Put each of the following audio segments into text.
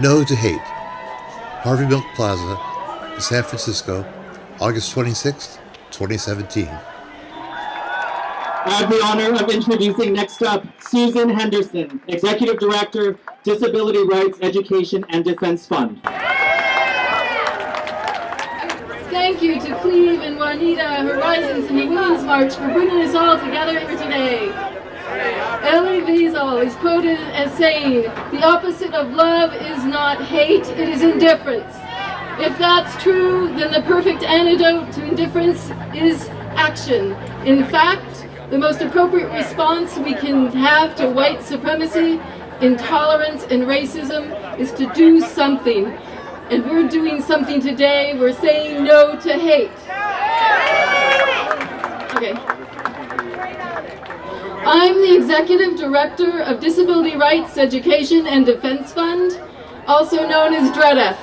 No to Hate, Harvey Milk Plaza, San Francisco, August 26, 2017. I have the honor of introducing next up Susan Henderson, Executive Director, Disability Rights Education and Defense Fund. Thank you to Cleve and Juanita, Horizons, and the Women's March for bringing us all together here today. Elie Wiesel is quoted as saying, the opposite of love is not hate, it is indifference. If that's true, then the perfect antidote to indifference is action. In fact, the most appropriate response we can have to white supremacy, intolerance, and racism is to do something. And we're doing something today. We're saying no to hate. Executive Director of Disability Rights Education and Defense Fund, also known as DREDF.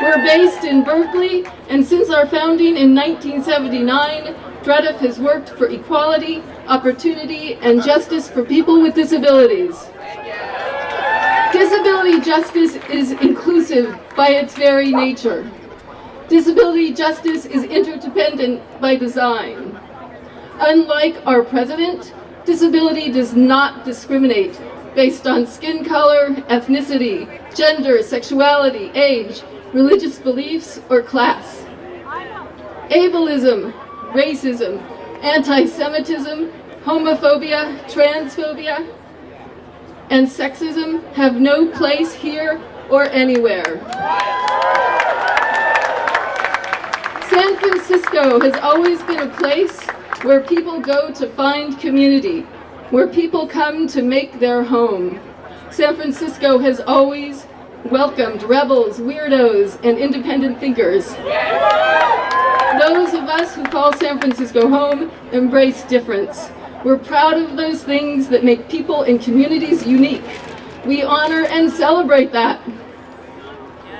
We're based in Berkeley, and since our founding in 1979, DREDF has worked for equality, opportunity, and justice for people with disabilities. Disability justice is inclusive by its very nature. Disability justice is interdependent by design. Unlike our president, Disability does not discriminate based on skin color, ethnicity, gender, sexuality, age, religious beliefs, or class. Ableism, racism, anti-Semitism, homophobia, transphobia, and sexism have no place here or anywhere. San Francisco has always been a place where people go to find community, where people come to make their home. San Francisco has always welcomed rebels, weirdos, and independent thinkers. Those of us who call San Francisco home embrace difference. We're proud of those things that make people and communities unique. We honor and celebrate that.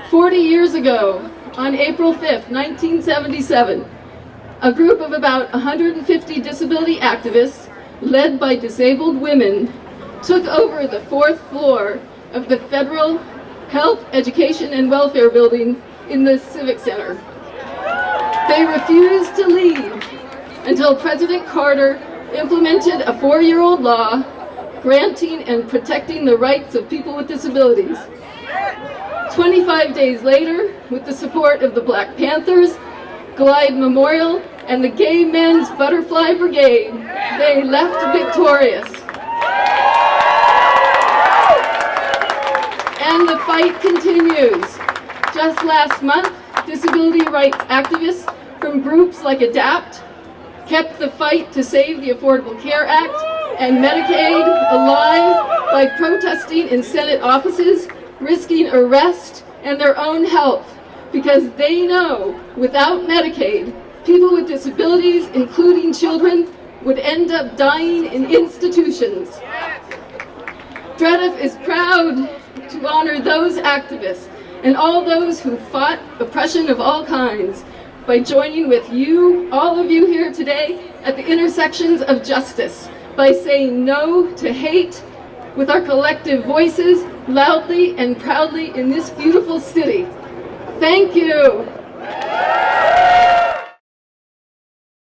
40 years ago, on April 5th, 1977, a group of about 150 disability activists, led by disabled women, took over the fourth floor of the Federal Health, Education, and Welfare Building in the Civic Center. They refused to leave until President Carter implemented a four-year-old law granting and protecting the rights of people with disabilities. 25 days later, with the support of the Black Panthers, Glide Memorial, and the Gay Men's Butterfly Brigade. They left victorious. And the fight continues. Just last month, disability rights activists from groups like ADAPT kept the fight to save the Affordable Care Act and Medicaid alive by protesting in Senate offices, risking arrest and their own health because they know without Medicaid, people with disabilities, including children, would end up dying in institutions. DREDF is proud to honor those activists and all those who fought oppression of all kinds by joining with you, all of you here today, at the intersections of justice, by saying no to hate with our collective voices, loudly and proudly in this beautiful city. Thank you.